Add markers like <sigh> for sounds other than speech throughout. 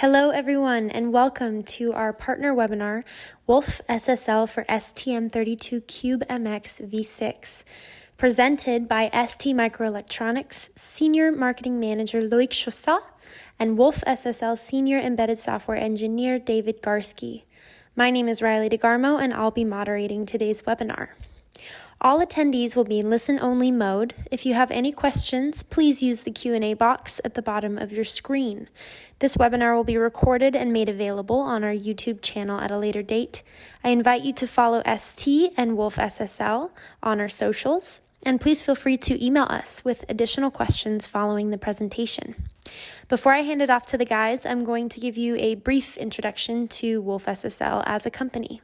Hello, everyone, and welcome to our partner webinar, Wolf SSL for STM32 Cube MX V6, presented by ST Microelectronics Senior Marketing Manager Loic Chaussat and Wolf SSL Senior Embedded Software Engineer David Garske. My name is Riley DeGarmo, and I'll be moderating today's webinar. All attendees will be in listen-only mode. If you have any questions, please use the Q&A box at the bottom of your screen. This webinar will be recorded and made available on our YouTube channel at a later date. I invite you to follow ST and Wolf SSL on our socials, and please feel free to email us with additional questions following the presentation. Before I hand it off to the guys, I'm going to give you a brief introduction to Wolf SSL as a company.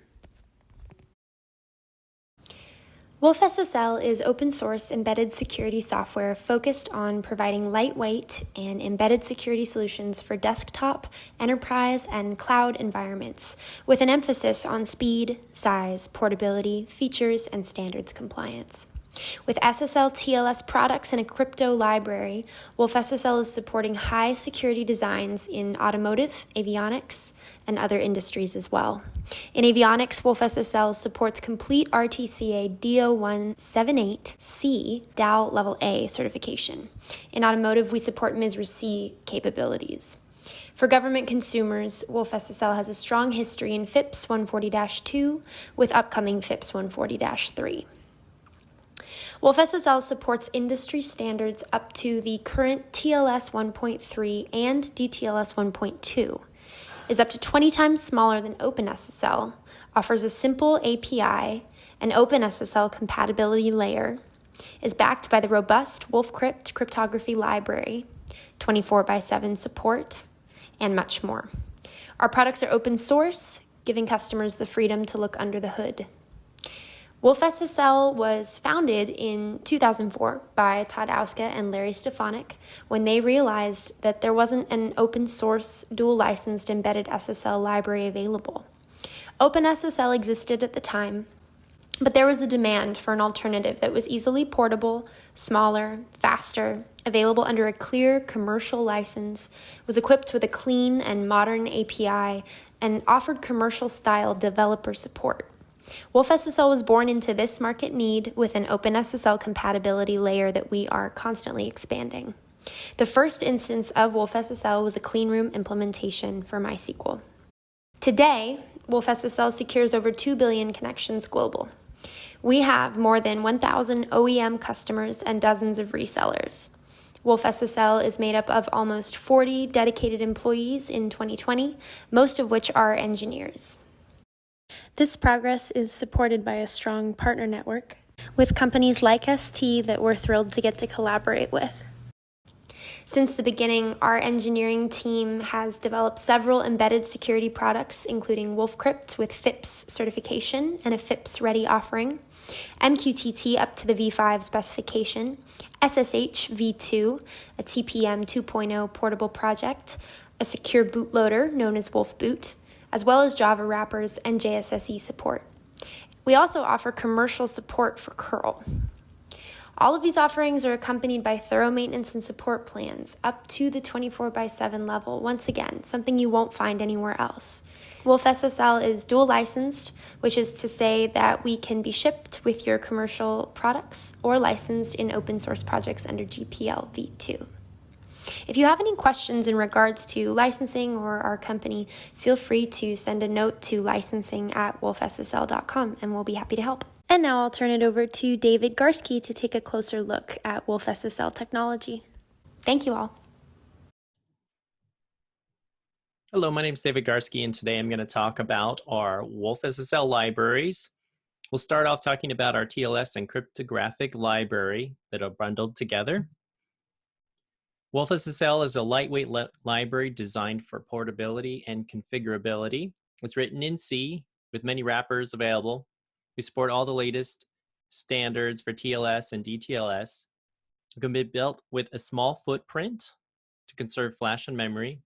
Wolf SSL is open source embedded security software focused on providing lightweight and embedded security solutions for desktop, enterprise, and cloud environments, with an emphasis on speed, size, portability, features, and standards compliance. With SSL TLS products and a crypto library, Wolf SSL is supporting high security designs in automotive, avionics, and other industries as well. In avionics, Wolf SSL supports complete RTCA DO178C DAL Level A certification. In automotive, we support MISRA C capabilities. For government consumers, Wolf SSL has a strong history in FIPS 140 2 with upcoming FIPS 140 3. Wolf SSL supports industry standards up to the current TLS 1.3 and DTLS 1.2, is up to 20 times smaller than OpenSSL, offers a simple API, an OpenSSL compatibility layer, is backed by the robust WolfCrypt cryptography library, 24 by 7 support, and much more. Our products are open source, giving customers the freedom to look under the hood. Wolf SSL was founded in 2004 by Todd Ouska and Larry Stefonic when they realized that there wasn't an open source, dual licensed embedded SSL library available. OpenSSL existed at the time, but there was a demand for an alternative that was easily portable, smaller, faster, available under a clear commercial license, was equipped with a clean and modern API, and offered commercial style developer support. Wolf SSL was born into this market need with an open SSL compatibility layer that we are constantly expanding. The first instance of Wolf SSL was a cleanroom implementation for MySQL. Today, Wolf SSL secures over 2 billion connections global. We have more than 1,000 OEM customers and dozens of resellers. Wolf SSL is made up of almost 40 dedicated employees in 2020, most of which are engineers. This progress is supported by a strong partner network with companies like ST that we're thrilled to get to collaborate with. Since the beginning, our engineering team has developed several embedded security products, including WolfCrypt with FIPS certification and a FIPS ready offering, MQTT up to the V5 specification, SSH v2, a TPM 2.0 portable project, a secure bootloader known as Wolf Boot, as well as Java wrappers and JSSE support. We also offer commercial support for curl. All of these offerings are accompanied by thorough maintenance and support plans up to the 24 by 7 level. Once again, something you won't find anywhere else. Wolf SSL is dual licensed, which is to say that we can be shipped with your commercial products or licensed in open source projects under GPL v2. If you have any questions in regards to licensing or our company, feel free to send a note to licensing at wolfssl.com and we'll be happy to help. And now I'll turn it over to David Garske to take a closer look at Wolf SSL technology. Thank you all. Hello, my name is David Garske, and today I'm going to talk about our Wolf SSL libraries. We'll start off talking about our TLS and cryptographic library that are bundled together. WolfSSL is a lightweight library designed for portability and configurability. It's written in C with many wrappers available. We support all the latest standards for TLS and DTLS. It can be built with a small footprint to conserve flash and memory,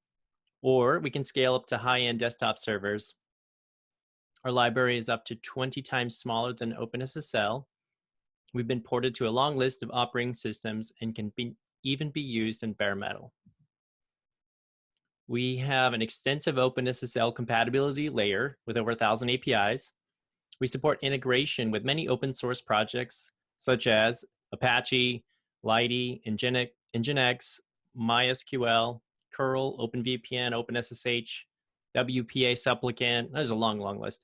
or we can scale up to high-end desktop servers. Our library is up to 20 times smaller than OpenSSL. We've been ported to a long list of operating systems and can be even be used in bare metal. We have an extensive OpenSSL compatibility layer with over 1,000 APIs. We support integration with many open source projects such as Apache, Nginx, Nginx MySQL, curl, OpenVPN, OpenSSH, WPA supplicant. There's a long, long list.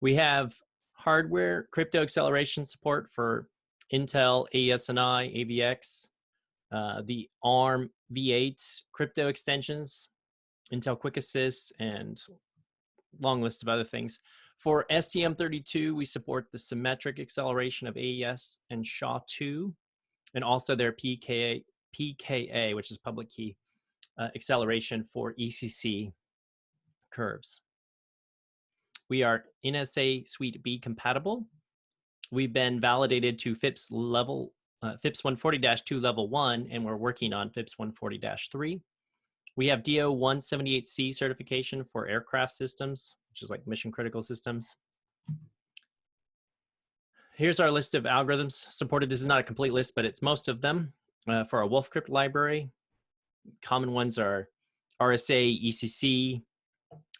We have hardware crypto acceleration support for Intel, AES-NI, AVX, uh, the ARM V8 crypto extensions, Intel Quick Assist, and long list of other things. For STM32, we support the symmetric acceleration of AES and SHA-2, and also their PKA, PKA which is public key uh, acceleration for ECC curves. We are NSA Suite B compatible. We've been validated to FIPS level, uh, FIPS 140-2 level one, and we're working on FIPS 140-3. We have DO 178C certification for aircraft systems, which is like mission critical systems. Here's our list of algorithms supported. This is not a complete list, but it's most of them uh, for our Wolfcrypt library. Common ones are RSA, ECC,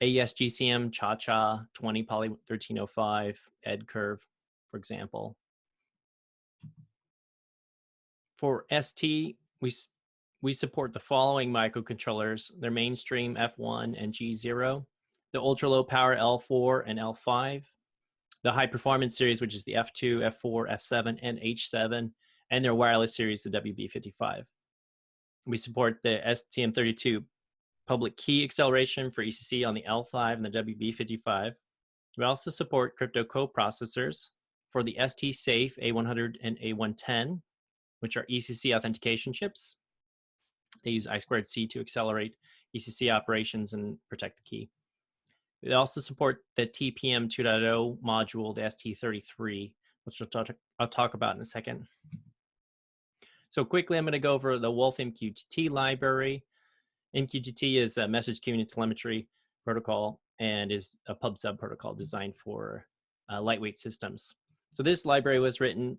AES GCM, Cha-Cha, 20 Poly 1305, EdCurve, for example. For ST, we, we support the following microcontrollers, their mainstream F1 and G0, the ultra low power L4 and L5, the high performance series, which is the F2, F4, F7, and H7, and their wireless series, the WB55. We support the STM32 public key acceleration for ECC on the L5 and the WB55. We also support crypto coprocessors for the ST Safe A100 and A110, which are ECC authentication chips. They use I2C to accelerate ECC operations and protect the key. They also support the TPM 2.0 module, the ST33, which I'll talk, I'll talk about in a second. So quickly, I'm going to go over the Wolf MQTT library. MQTT is a message community telemetry protocol and is a pub sub protocol designed for uh, lightweight systems. So this library was written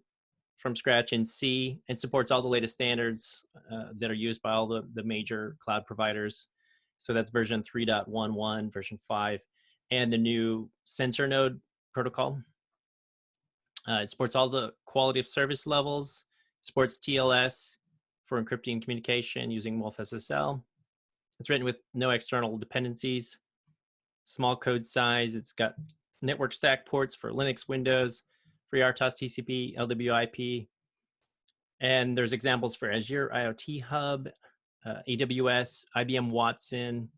from scratch in C and supports all the latest standards uh, that are used by all the, the major cloud providers. So that's version 3.11, version 5, and the new sensor node protocol. Uh, it supports all the quality of service levels, supports TLS for encrypting communication using Wolf SSL. It's written with no external dependencies, small code size. It's got network stack ports for Linux, Windows, FreeRTOS TCP, LWIP. And there's examples for Azure IoT Hub, uh, AWS, IBM Watson.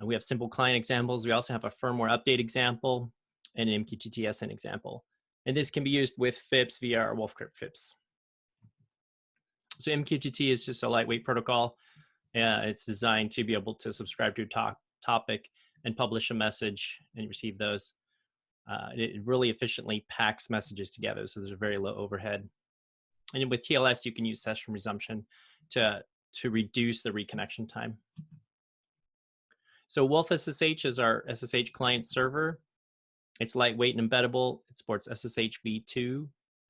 Uh, we have simple client examples. We also have a firmware update example and an MQTT SN example. And this can be used with FIPS via our Wolfcrypt FIPS. So MQTT is just a lightweight protocol. Uh, it's designed to be able to subscribe to a top topic and publish a message and receive those. Uh, it really efficiently packs messages together, so there's a very low overhead. And with TLS, you can use session resumption to, to reduce the reconnection time. So Wolf SSH is our SSH client server. It's lightweight and embeddable. It supports SSH v2,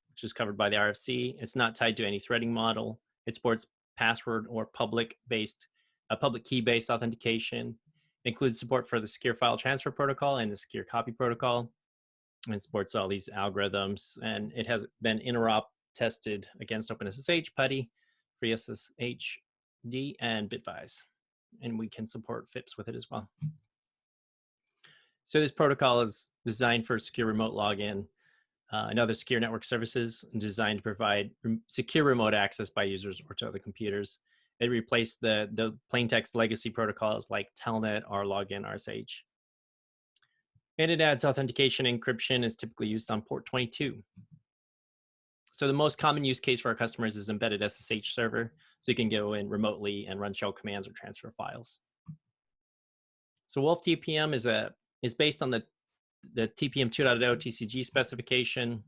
which is covered by the RFC. It's not tied to any threading model. It supports password or public-based, a public key-based authentication. It includes support for the secure file transfer protocol and the secure copy protocol. And supports all these algorithms. And it has been interop tested against OpenSSH, PuTTY, FreeSSHD, and Bitvise. And we can support FIPS with it as well. So this protocol is designed for secure remote login uh, and other secure network services designed to provide secure remote access by users or to other computers. It replaced the, the plain text legacy protocols like Telnet or Login RSH. And it adds authentication encryption is typically used on port 22. So the most common use case for our customers is embedded SSH server. So you can go in remotely and run shell commands or transfer files. So Wolf TPM is a is based on the the TPM 2.0 TCG specification.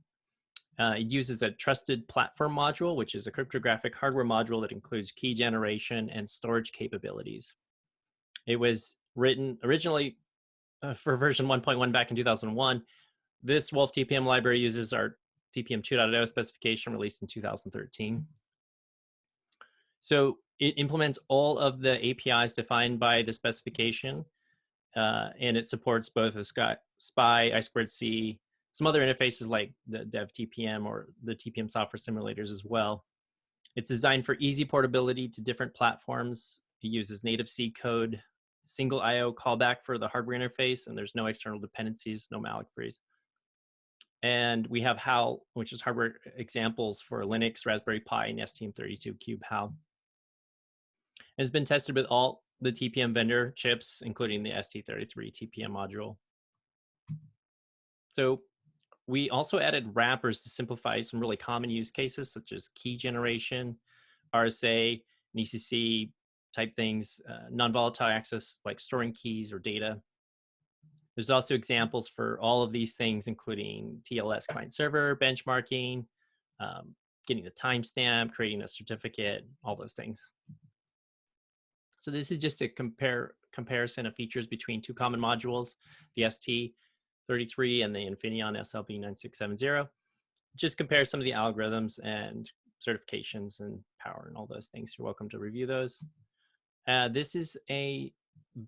Uh, it uses a trusted platform module, which is a cryptographic hardware module that includes key generation and storage capabilities. It was written originally uh, for version 1.1 back in 2001. This Wolf TPM library uses our TPM 2.0 specification released in 2013. So it implements all of the APIs defined by the specification, uh, and it supports both the SPI, I2C, some other interfaces like the Dev TPM or the TPM software simulators as well. It's designed for easy portability to different platforms. It uses native C code, single IO callback for the hardware interface, and there's no external dependencies, no malloc freeze. And we have HAL, which is hardware examples for Linux, Raspberry Pi, and STM32 Cube HAL. It's been tested with all the TPM vendor chips, including the ST33 TPM module. So we also added wrappers to simplify some really common use cases such as key generation, RSA, and ECC type things, uh, non-volatile access like storing keys or data. There's also examples for all of these things, including TLS client server, benchmarking, um, getting the timestamp, creating a certificate, all those things. So this is just a compare comparison of features between two common modules, the ST33 and the Infineon SLB9670. Just compare some of the algorithms and certifications and power and all those things. You're welcome to review those. Uh, this is a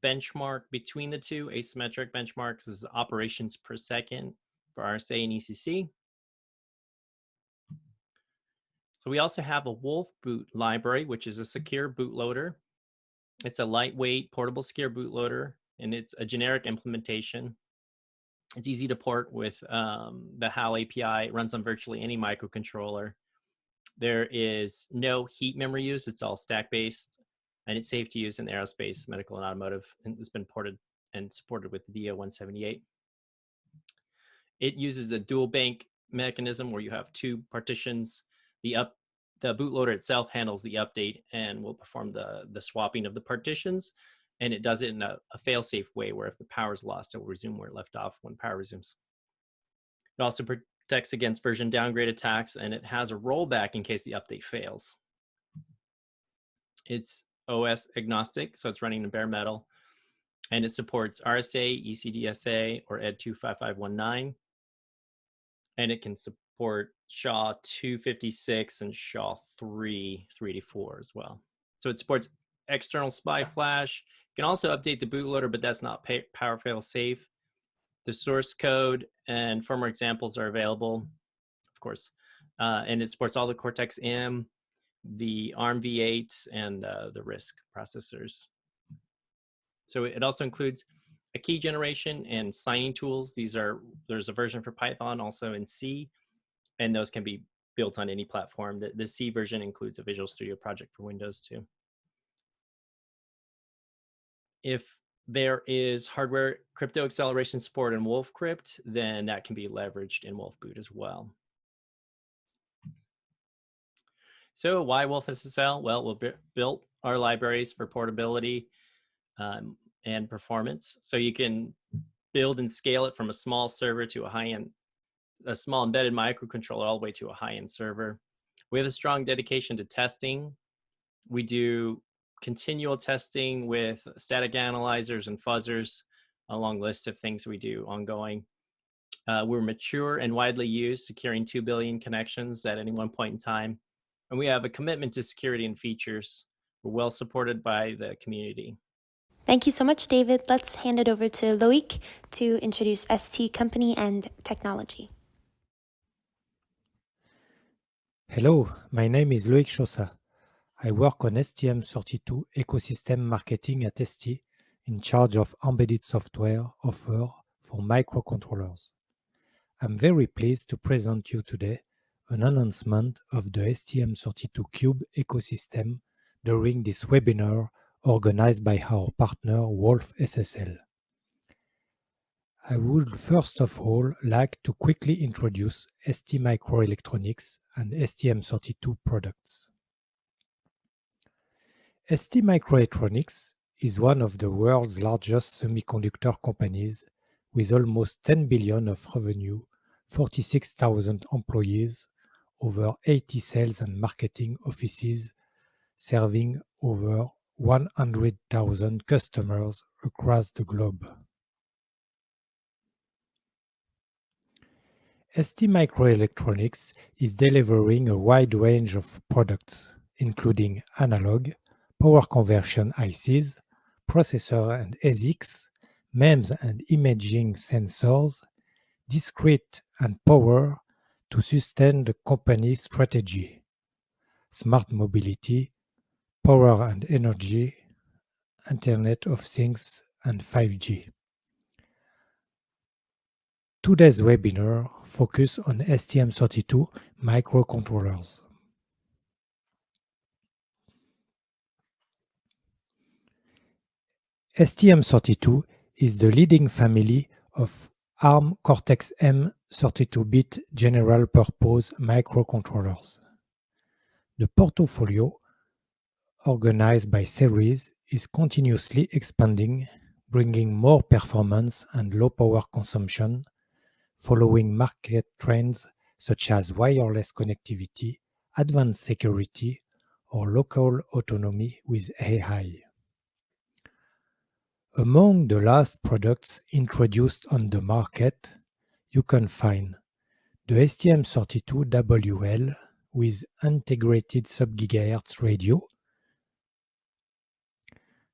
benchmark between the two, asymmetric benchmarks. This is operations per second for RSA and ECC. So we also have a Wolf boot library, which is a secure bootloader it's a lightweight portable secure bootloader, and it's a generic implementation. It's easy to port with um, the HAL API. It runs on virtually any microcontroller. There is no heap memory use. It's all stack-based, and it's safe to use in aerospace, medical, and automotive. And it's been ported and supported with the DO178. It uses a dual bank mechanism where you have two partitions. The up the bootloader itself handles the update and will perform the, the swapping of the partitions. And it does it in a, a fail-safe way where if the power is lost, it will resume where it left off when power resumes. It also protects against version downgrade attacks and it has a rollback in case the update fails. It's OS agnostic, so it's running in bare metal. And it supports RSA, ECDSA, or ED 25519. And it can support SHA 256 and SHA 3 384 as well. So it supports external SPI flash. You can also update the bootloader, but that's not power fail safe. The source code and firmware examples are available, of course. Uh, and it supports all the Cortex M, the ARM v8, and uh, the RISC processors. So it also includes a key generation and signing tools. These are, there's a version for Python also in C and those can be built on any platform. The, the C version includes a Visual Studio project for Windows too. If there is hardware crypto acceleration support in WolfCrypt, then that can be leveraged in WolfBoot as well. So why Wolf SSL? Well, we built our libraries for portability um, and performance. So you can build and scale it from a small server to a high-end a small embedded microcontroller all the way to a high-end server. We have a strong dedication to testing. We do continual testing with static analyzers and fuzzers, a long list of things we do ongoing. Uh, we're mature and widely used, securing 2 billion connections at any one point in time. And we have a commitment to security and features. We're well supported by the community. Thank you so much, David. Let's hand it over to Loic to introduce ST Company and technology. Hello, my name is Loic Chaussat. I work on STM32 ecosystem marketing at ST in charge of embedded software offer for microcontrollers. I'm very pleased to present you today an announcement of the STM32 Cube ecosystem during this webinar organized by our partner Wolf SSL. I would first of all like to quickly introduce ST Microelectronics and STM32 products. ST Microelectronics is one of the world's largest semiconductor companies with almost 10 billion of revenue, 46,000 employees, over 80 sales and marketing offices, serving over 100,000 customers across the globe. ST Microelectronics is delivering a wide range of products, including analog, power conversion ICs, processor and ASICs, MEMS and imaging sensors, discrete and power to sustain the company strategy, smart mobility, power and energy, Internet of Things, and 5G. Today's webinar focus on STM32 microcontrollers. STM32 is the leading family of ARM Cortex-M 32-bit general-purpose microcontrollers. The portfolio, organized by series, is continuously expanding, bringing more performance and low power consumption, following market trends such as wireless connectivity, advanced security, or local autonomy with AI. Among the last products introduced on the market, you can find. The STM32WL with integrated sub-gigahertz radio,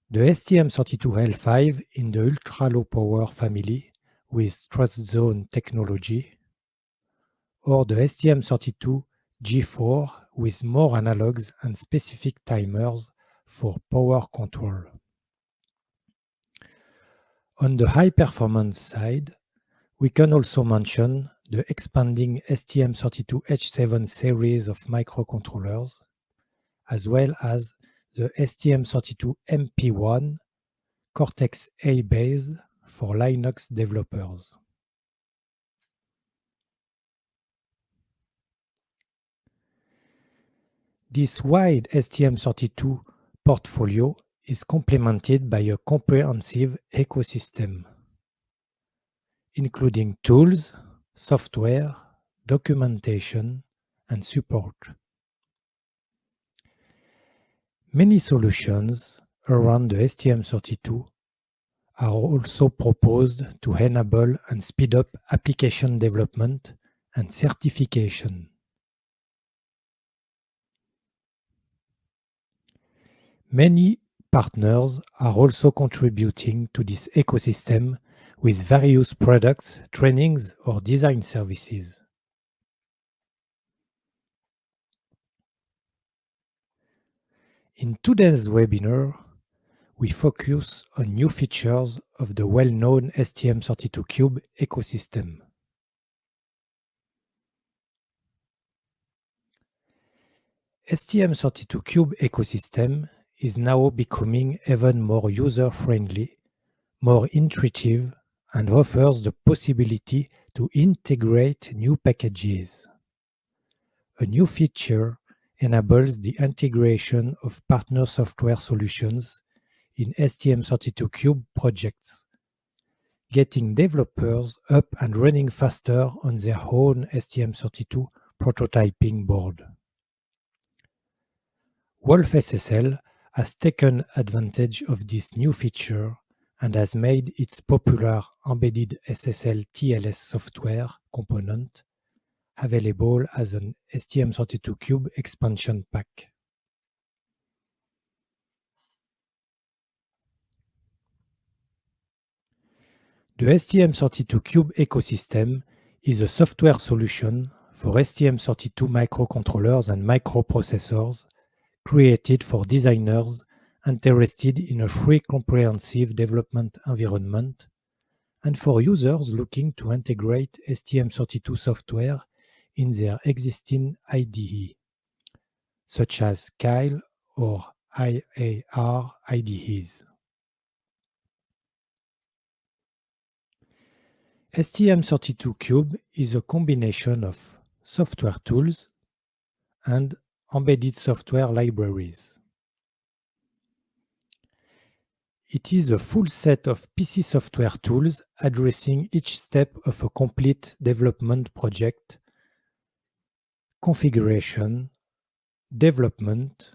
the STM32L5 in the ultra-low power family with trust zone technology, or the STM32G4 with more analogs and specific timers for power control. On the high-performance side, we can also mention the expanding STM32H7 series of microcontrollers, as well as the STM32MP1 Cortex-A based for Linux developers. This wide STM32 portfolio is complemented by a comprehensive ecosystem, including tools, software, documentation, and support. Many solutions around the STM32 are also proposed to enable and speed up application development and certification. Many Partners are also contributing to this ecosystem with various products, trainings, or design services. In today's webinar, we focus on new features of the well-known STM32Cube ecosystem. STM32Cube ecosystem is now becoming even more user-friendly, more intuitive, and offers the possibility to integrate new packages. A new feature enables the integration of partner software solutions in STM32Cube projects, getting developers up and running faster on their own STM32 prototyping board. Wolf SSL has taken advantage of this new feature and has made its popular embedded SSL TLS software component available as an STM32Cube expansion pack. The STM32Cube ecosystem is a software solution for STM32 microcontrollers and microprocessors created for designers interested in a free comprehensive development environment and for users looking to integrate STM32 software in their existing IDE, such as Keil or IAR IDEs. STM32Cube is a combination of software tools and embedded software libraries. It is a full set of PC software tools addressing each step of a complete development project, configuration, development,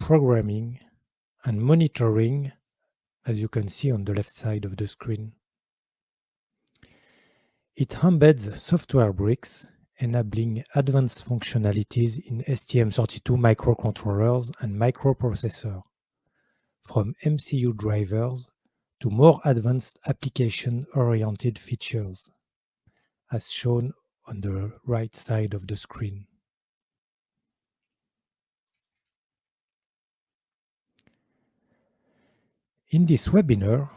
programming, and monitoring, as you can see on the left side of the screen. It embeds software bricks enabling advanced functionalities in STM32 microcontrollers and microprocessors, from MCU drivers to more advanced application-oriented features, as shown on the right side of the screen. In this webinar,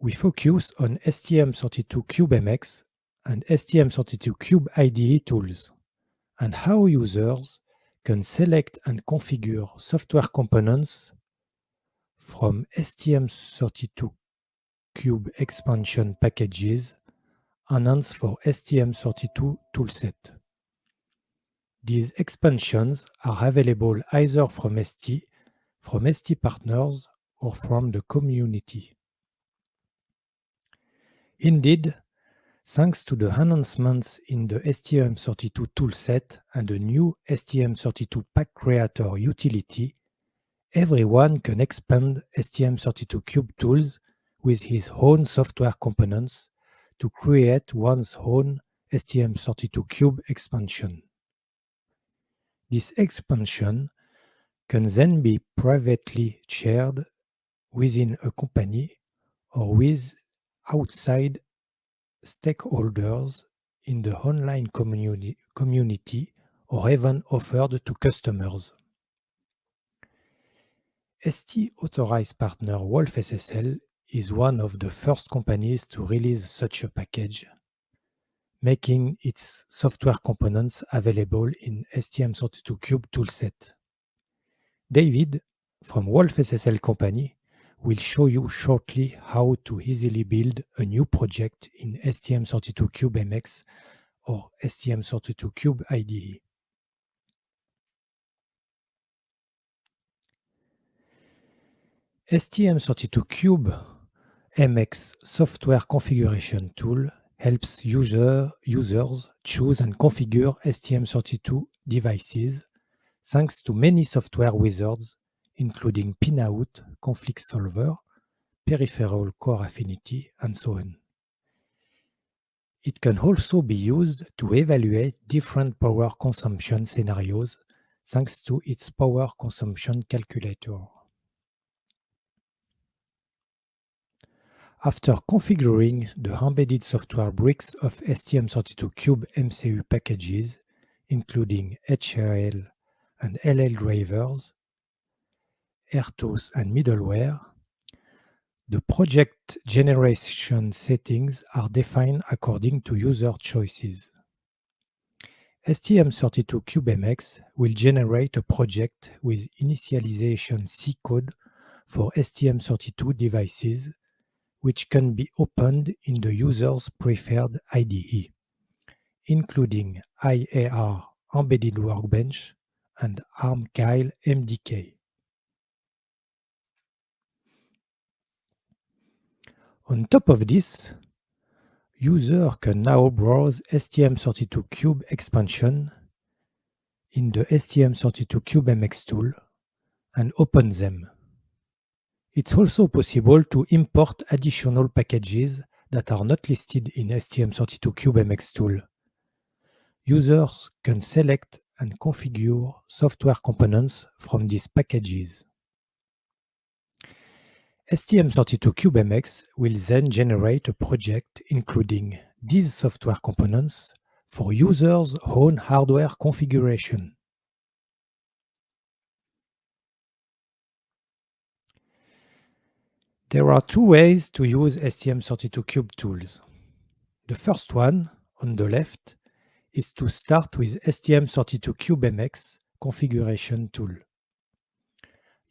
we focus on STM32CubeMX and STM32Cube IDE tools, and how users can select and configure software components from STM32 Cube expansion packages announced for STM32 toolset. These expansions are available either from ST, from ST partners, or from the community. Indeed, thanks to the enhancements in the STM32 toolset and the new STM32 Pack Creator utility, everyone can expand STM32Cube tools with his own software components to create one's own STM32Cube expansion. This expansion can then be privately shared within a company or with outside stakeholders in the online communi community or even offered to customers. ST authorized partner Wolf SSL is one of the first companies to release such a package, making its software components available in STM32Cube toolset. David from Wolf SSL company will show you shortly how to easily build a new project in STM32CubeMX or STM32Cube IDE. STM32Cube MX software configuration tool helps user, users choose and configure STM32 devices thanks to many software wizards including Pinout, Conflict Solver, Peripheral Core Affinity, and so on. It can also be used to evaluate different power consumption scenarios thanks to its power consumption calculator. After configuring the embedded software bricks of STM32Cube MCU packages, including HAL and LL drivers, RTOS and middleware, the project generation settings are defined according to user choices. STM32CubeMX will generate a project with initialization C code for STM32 devices, which can be opened in the user's preferred IDE, including IAR Embedded Workbench and ARM-Keil MDK. On top of this, user can now browse STM32Cube expansion in the STM32CubeMX tool and open them. It's also possible to import additional packages that are not listed in STM32CubeMX tool. Users can select and configure software components from these packages. STM32CubeMX will then generate a project including these software components for users' own hardware configuration. There are two ways to use STM32Cube tools. The first one, on the left, is to start with STM32CubeMX configuration tool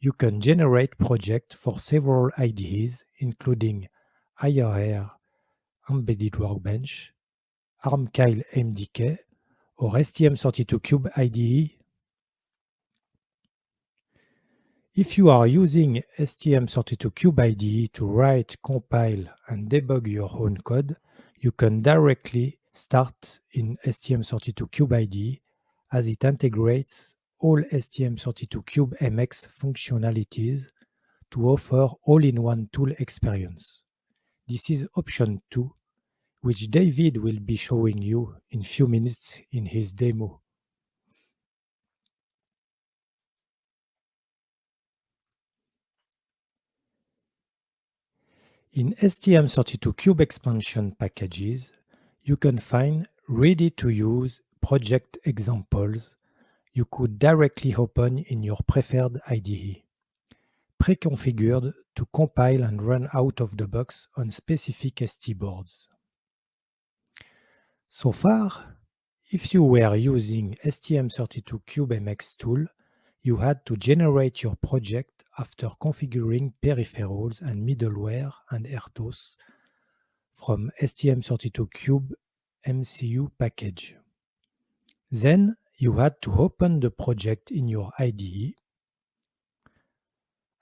you can generate projects for several IDEs, including IAR Embedded Workbench, ARM-Keil MDK, or STM32Cube IDE. If you are using STM32Cube IDE to write, compile, and debug your own code, you can directly start in STM32Cube IDE as it integrates all STM32CubeMX functionalities to offer all-in-one tool experience. This is option 2, which David will be showing you in few minutes in his demo. In STM32Cube expansion packages, you can find ready-to-use project examples you could directly open in your preferred IDE, pre-configured to compile and run out of the box on specific ST boards. So far, if you were using STM32CubeMX tool, you had to generate your project after configuring peripherals and middleware and RTOS from STM32Cube MCU package. Then you had to open the project in your IDE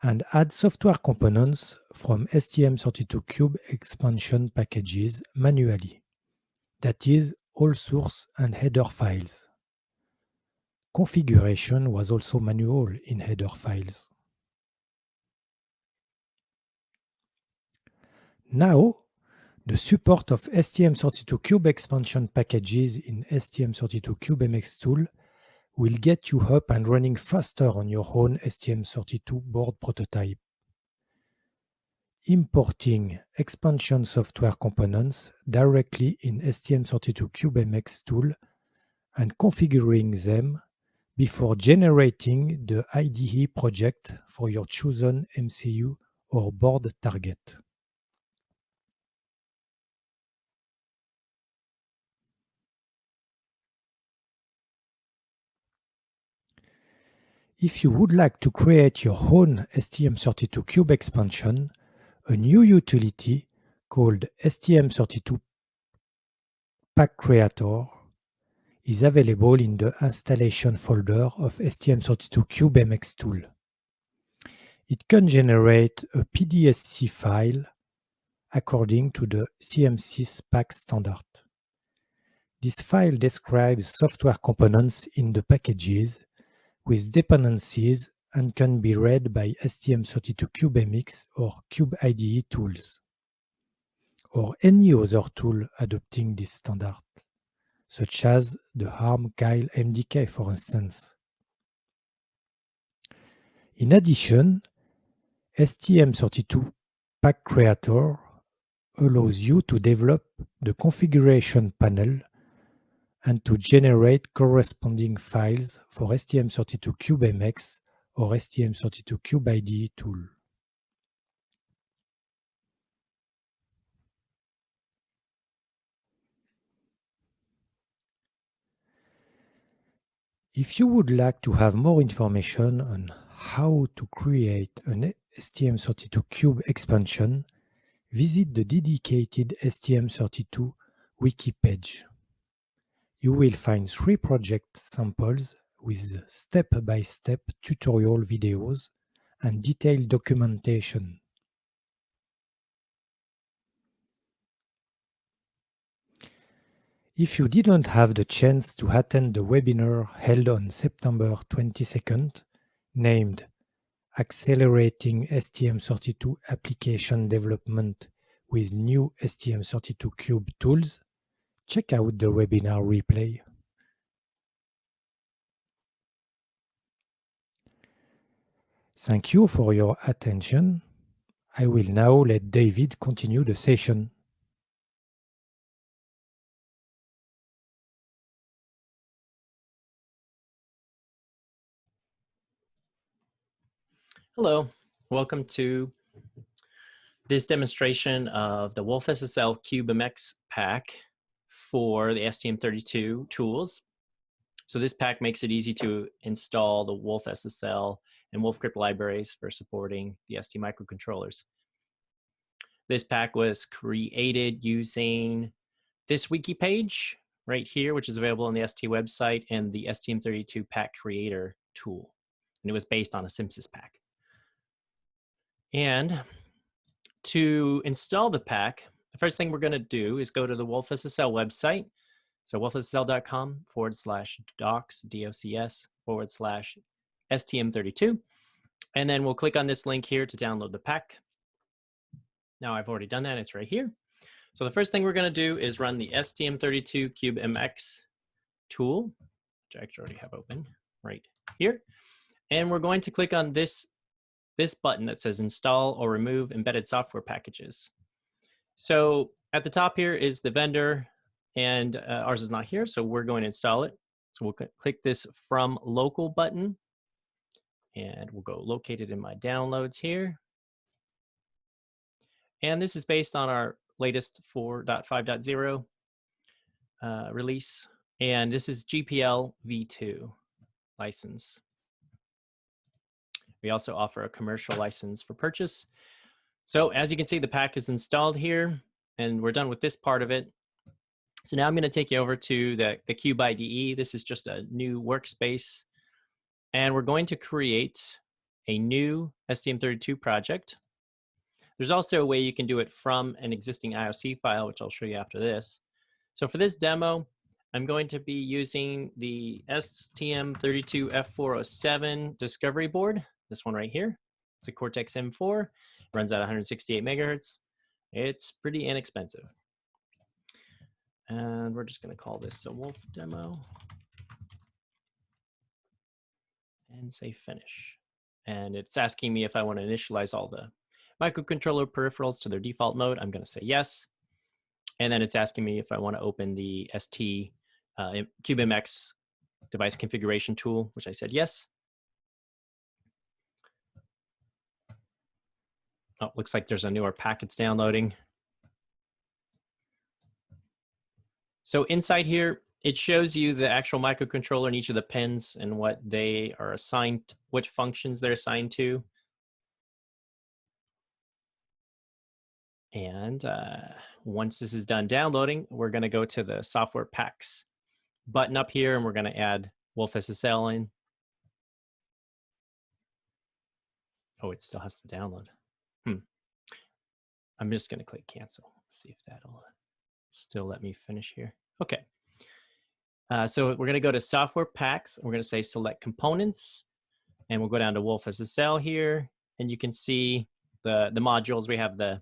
and add software components from STM32Cube expansion packages manually, that is, all source and header files. Configuration was also manual in header files. Now, the support of STM32Cube expansion packages in STM32CubeMX tool will get you up and running faster on your own STM32 board prototype. Importing expansion software components directly in STM32CubeMX tool and configuring them before generating the IDE project for your chosen MCU or board target. If you would like to create your own STM32Cube expansion, a new utility called STM32 Pack Creator is available in the installation folder of STM32CubeMX tool. It can generate a PDSC file according to the CMSIS pack standard. This file describes software components in the packages with dependencies and can be read by STM32CubeMX or CubeIDE tools, or any other tool adopting this standard, such as the ARM Keil MDK, for instance. In addition, STM32 Pack Creator allows you to develop the configuration panel and to generate corresponding files for STM32CubeMX or STM32CubeIDE tool. If you would like to have more information on how to create an STM32Cube expansion, visit the dedicated STM32 wiki page you will find three project samples with step-by-step -step tutorial videos and detailed documentation. If you didn't have the chance to attend the webinar held on September 22nd, named Accelerating STM32 Application Development with New STM32Cube Tools, check out the webinar replay. Thank you for your attention. I will now let David continue the session. Hello, welcome to this demonstration of the Wolf SSL CubeMX pack for the STM32 tools. So this pack makes it easy to install the Wolf SSL and WolfCrypt libraries for supporting the ST microcontrollers. This pack was created using this wiki page right here, which is available on the ST website and the STM32 pack creator tool. And it was based on a CMSIS pack. And to install the pack, the first thing we're going to do is go to the WolfSSL website. So wolfssl.com forward slash docs, D-O-C-S, forward slash STM32. And then we'll click on this link here to download the pack. Now I've already done that, it's right here. So the first thing we're going to do is run the STM32 Cube MX tool, which I actually already have open right here. And we're going to click on this, this button that says install or remove embedded software packages. So at the top here is the vendor and uh, ours is not here. So we're going to install it. So we'll click this from local button and we'll go located in my downloads here. And this is based on our latest 4.5.0 uh, release. And this is GPL v2 license. We also offer a commercial license for purchase. So as you can see, the pack is installed here and we're done with this part of it. So now I'm going to take you over to the, the Cube IDE. This is just a new workspace. And we're going to create a new STM32 project. There's also a way you can do it from an existing IOC file, which I'll show you after this. So for this demo, I'm going to be using the STM32F407 discovery board, this one right here. It's a Cortex M4, runs at 168 megahertz. It's pretty inexpensive. And we're just going to call this a wolf demo and say finish. And it's asking me if I want to initialize all the microcontroller peripherals to their default mode. I'm going to say yes. And then it's asking me if I want to open the ST uh, CubeMX device configuration tool, which I said yes. Oh, looks like there's a newer packets downloading. So inside here, it shows you the actual microcontroller and each of the pins and what they are assigned, what functions they're assigned to. And uh, once this is done downloading, we're going to go to the software packs button up here and we're going to add Wolf in. Oh, it still has to download. I'm just going to click cancel. see if that'll still let me finish here. Okay. Uh, so we're going to go to software packs. We're going to say select components and we'll go down to wolfSSL here and you can see the, the modules. We have the,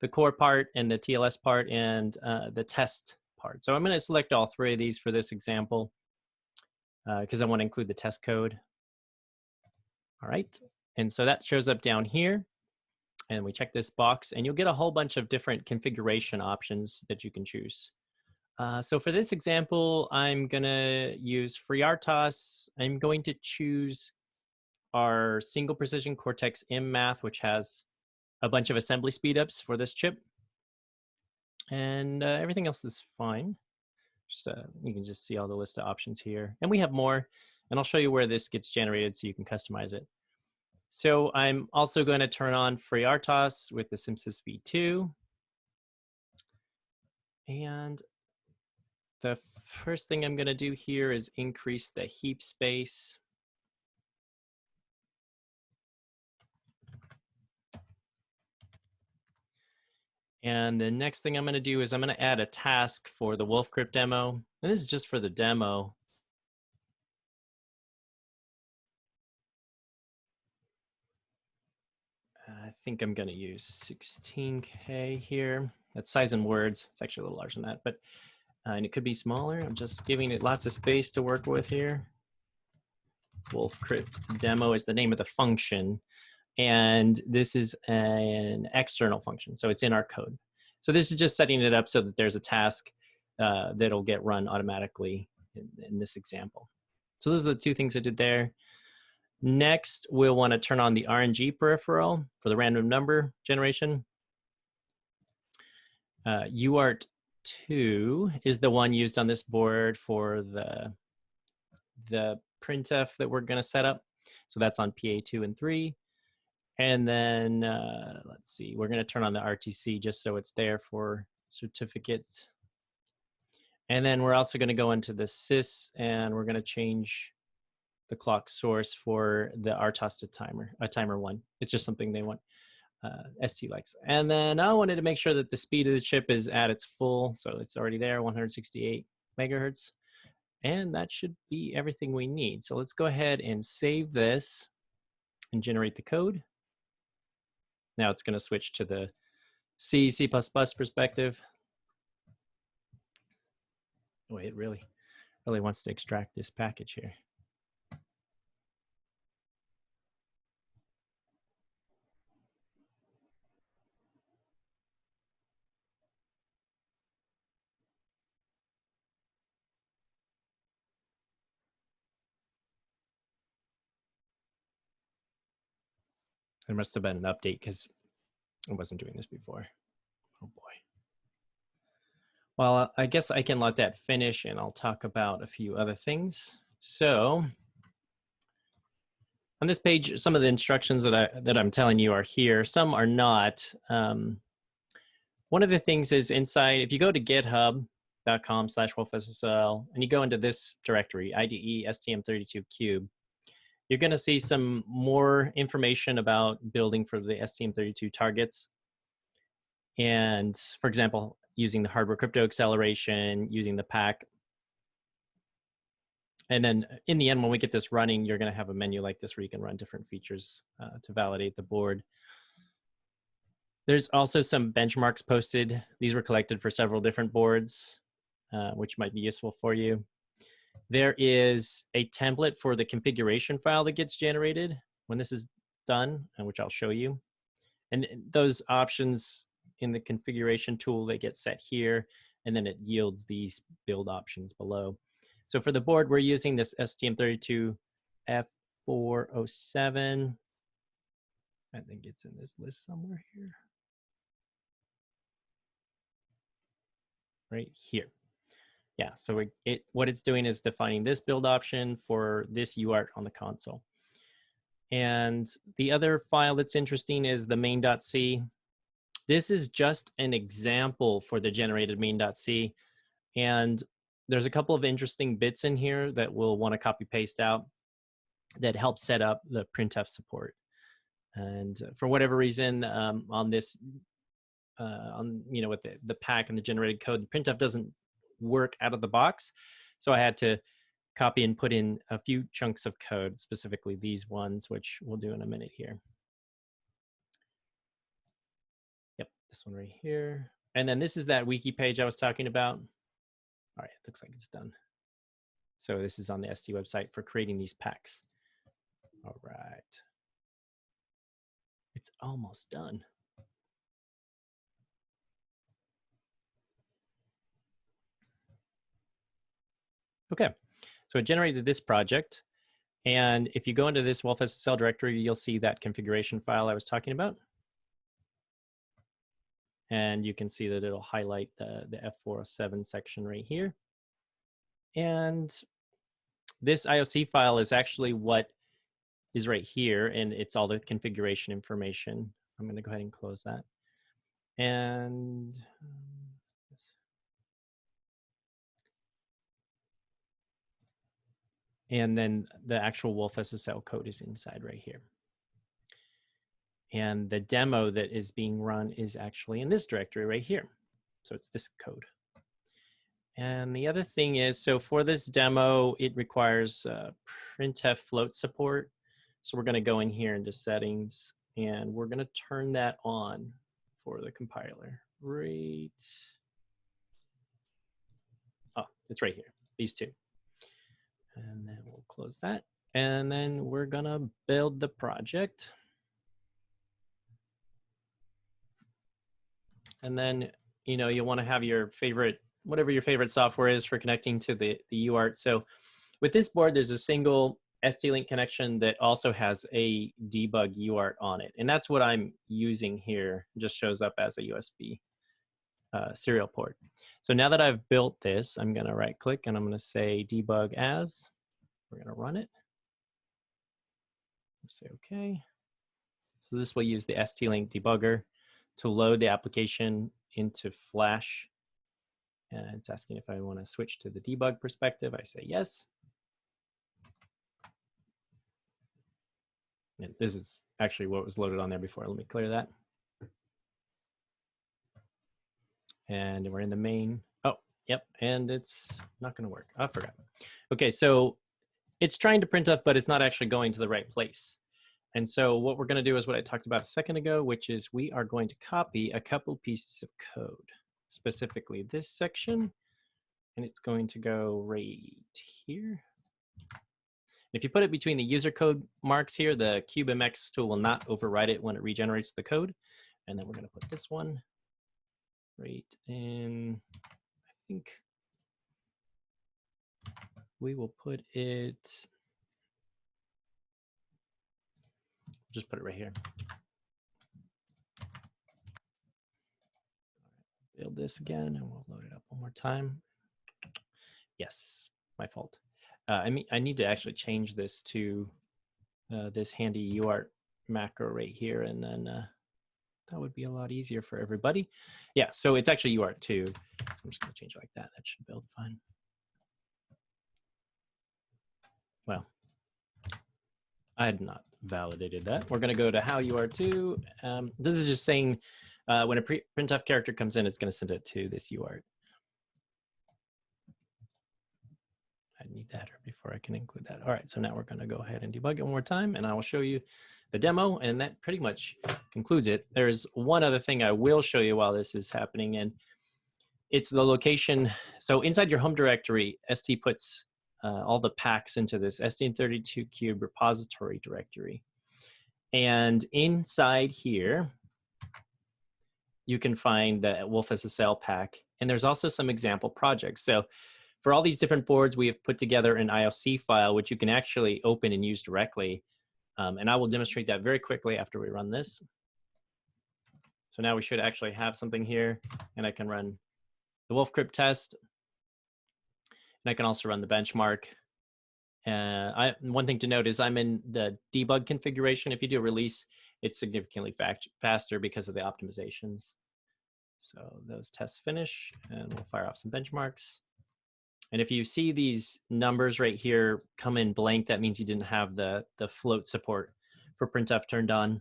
the core part and the TLS part and uh, the test part. So I'm going to select all three of these for this example because uh, I want to include the test code. All right. And so that shows up down here and we check this box and you'll get a whole bunch of different configuration options that you can choose. Uh, so for this example, I'm gonna use FreeRTOS. I'm going to choose our single precision Cortex M math, which has a bunch of assembly speedups for this chip. And uh, everything else is fine. So uh, you can just see all the list of options here. And we have more, and I'll show you where this gets generated so you can customize it. So I'm also going to turn on FreeRTOS with the CMSIS v2. And the first thing I'm going to do here is increase the heap space. And the next thing I'm going to do is I'm going to add a task for the WolfCrypt demo. And this is just for the demo. Think I'm going to use 16K here. That's size in words. It's actually a little larger than that, but uh, and it could be smaller. I'm just giving it lots of space to work with here. WolfCrypt demo is the name of the function. And this is an external function, so it's in our code. So this is just setting it up so that there's a task uh, that'll get run automatically in, in this example. So those are the two things I did there. Next, we'll want to turn on the RNG peripheral for the random number generation. Uh, UART 2 is the one used on this board for the, the printf that we're going to set up. So that's on PA2 and 3. And then, uh, let's see, we're going to turn on the RTC just so it's there for certificates. And then we're also going to go into the sys and we're going to change the clock source for the RTOS timer, a timer one. It's just something they want uh, ST likes. And then I wanted to make sure that the speed of the chip is at its full, so it's already there, 168 megahertz. And that should be everything we need. So let's go ahead and save this and generate the code. Now it's gonna switch to the C, C++ perspective. Oh, it really, really wants to extract this package here. There must have been an update because I wasn't doing this before. Oh boy. Well, I guess I can let that finish and I'll talk about a few other things. So on this page, some of the instructions that, I, that I'm telling you are here. Some are not. Um, one of the things is inside, if you go to github.com slash wolfssl and you go into this directory, IDE STM32Cube, you're going to see some more information about building for the STM32 targets. And for example, using the hardware crypto acceleration, using the pack. And then in the end, when we get this running, you're going to have a menu like this where you can run different features uh, to validate the board. There's also some benchmarks posted. These were collected for several different boards, uh, which might be useful for you. There is a template for the configuration file that gets generated when this is done, and which I'll show you. And uh, those options in the configuration tool, they get set here, and then it yields these build options below. So for the board, we're using this STM32F407. I think it's in this list somewhere here. Right here. Yeah, so it, it, what it's doing is defining this build option for this UART on the console. And the other file that's interesting is the main.c. This is just an example for the generated main.c. And there's a couple of interesting bits in here that we'll want to copy paste out that help set up the printf support. And for whatever reason, um, on this, uh, on you know, with the, the pack and the generated code, printf doesn't work out of the box. So I had to copy and put in a few chunks of code, specifically these ones, which we'll do in a minute here. Yep, this one right here. And then this is that wiki page I was talking about. All right, it looks like it's done. So this is on the ST website for creating these packs. All right. It's almost done. Okay, so it generated this project. And if you go into this wolfSSL directory, you'll see that configuration file I was talking about. And you can see that it'll highlight the, the F407 section right here. And this IOC file is actually what is right here, and it's all the configuration information. I'm going to go ahead and close that. And um, And then the actual wolfSSL code is inside right here. And the demo that is being run is actually in this directory right here. So it's this code. And the other thing is, so for this demo, it requires uh, printf float support. So we're gonna go in here into settings and we're gonna turn that on for the compiler. Right. Oh, it's right here, these two. And then we'll close that. And then we're gonna build the project. And then, you know, you'll wanna have your favorite, whatever your favorite software is for connecting to the, the UART. So with this board, there's a single ST-Link connection that also has a debug UART on it. And that's what I'm using here. Just shows up as a USB uh, serial port. So now that I've built this, I'm gonna right click and I'm gonna say debug as. We're gonna run it. Say okay. So this will use the ST-Link debugger to load the application into Flash. And it's asking if I wanna switch to the debug perspective. I say yes. And this is actually what was loaded on there before. Let me clear that. And we're in the main. Oh, yep, and it's not going to work. I forgot. Okay, so it's trying to print off, but it's not actually going to the right place. And so what we're going to do is what I talked about a second ago, which is we are going to copy a couple pieces of code, specifically this section and it's going to go right here. If you put it between the user code marks here, the CubeMX tool will not override it when it regenerates the code. And then we're going to put this one right in, I think we will put it, just put it right here. Build this again and we'll load it up one more time. Yes, my fault. Uh, I mean, I need to actually change this to uh, this handy UART macro right here, and then uh, that would be a lot easier for everybody. Yeah, so it's actually UART too. So I'm just gonna change it like that. That should build fine. Well, I had not validated that. We're gonna go to HAL UART2. Um, this is just saying uh, when a printf character comes in, it's gonna send it to this UART. I need that before I can include that. All right, so now we're gonna go ahead and debug it one more time and I will show you the demo and that pretty much concludes it. There's one other thing I will show you while this is happening and it's the location. So inside your home directory, ST puts uh, all the packs into this STM32Cube repository directory. And inside here, you can find the wolfSSL pack. And there's also some example projects. So for all these different boards, we have put together an IOC file, which you can actually open and use directly. Um, and I will demonstrate that very quickly after we run this. So now we should actually have something here, and I can run the wolfCrypt test. And I can also run the benchmark. Uh, I, one thing to note is I'm in the debug configuration. If you do release, it's significantly faster because of the optimizations. So those tests finish, and we'll fire off some benchmarks. And if you see these numbers right here come in blank, that means you didn't have the, the float support for printf turned on.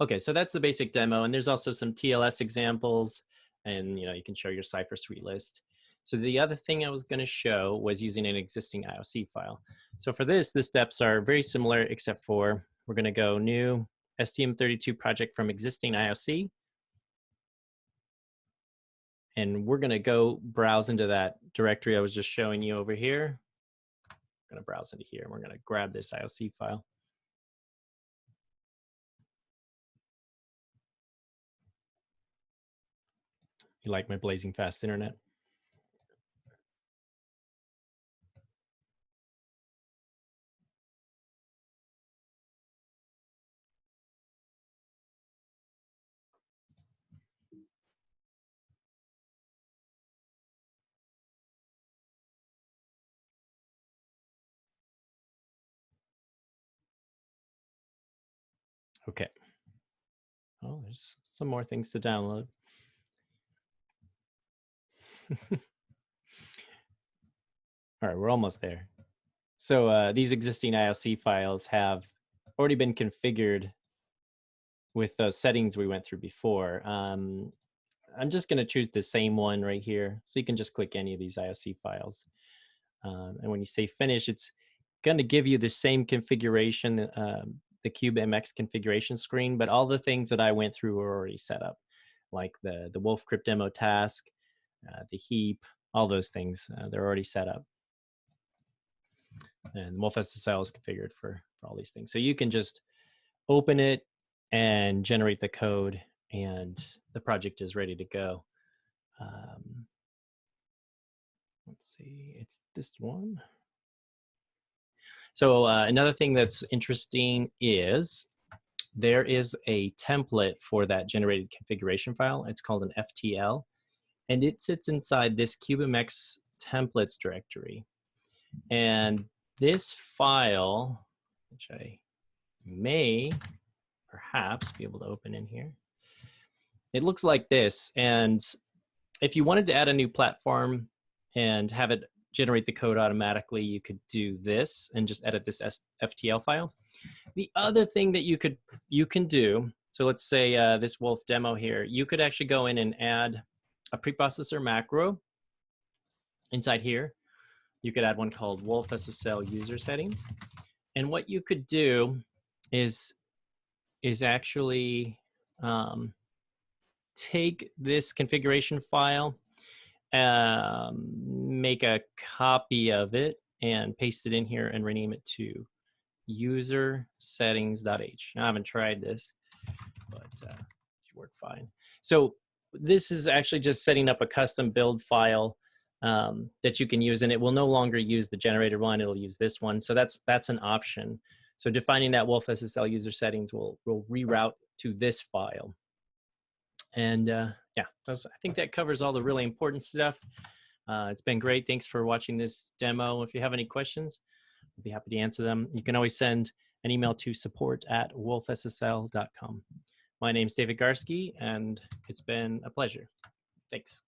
Okay, so that's the basic demo. And there's also some TLS examples and you know you can show your cipher suite list. So the other thing I was gonna show was using an existing IOC file. So for this, the steps are very similar except for we're gonna go new STM32 project from existing IOC and we're going to go browse into that directory I was just showing you over here. I'm going to browse into here and we're going to grab this IOC file. You like my blazing fast internet? Okay. Oh, there's some more things to download. <laughs> All right, we're almost there. So uh, these existing IOC files have already been configured with those settings we went through before. Um, I'm just going to choose the same one right here. So you can just click any of these IOC files. Um, and when you say finish, it's going to give you the same configuration um, the CubeMX configuration screen, but all the things that I went through were already set up, like the, the wolfCrypt demo task, uh, the heap, all those things, uh, they're already set up. And wolfSSL is configured for, for all these things. So you can just open it and generate the code and the project is ready to go. Um, let's see, it's this one. So uh, another thing that's interesting is there is a template for that generated configuration file. It's called an FTL, and it sits inside this CubeMX templates directory. And this file, which I may perhaps be able to open in here, it looks like this. And if you wanted to add a new platform and have it generate the code automatically, you could do this and just edit this FTL file. The other thing that you could you can do, so let's say uh, this Wolf demo here, you could actually go in and add a preprocessor macro inside here. You could add one called wolfSSL user settings. And what you could do is, is actually um, take this configuration file um, make a copy of it and paste it in here and rename it to user settings.h. I haven't tried this, but uh, it should work fine. So this is actually just setting up a custom build file um, that you can use, and it will no longer use the generated one. It'll use this one. So that's that's an option. So defining that wolfSSL user settings will will reroute to this file. And uh, yeah, I think that covers all the really important stuff. Uh, it's been great. Thanks for watching this demo. If you have any questions, I'll be happy to answer them. You can always send an email to support at wolfssl.com. My name is David Garske, and it's been a pleasure. Thanks.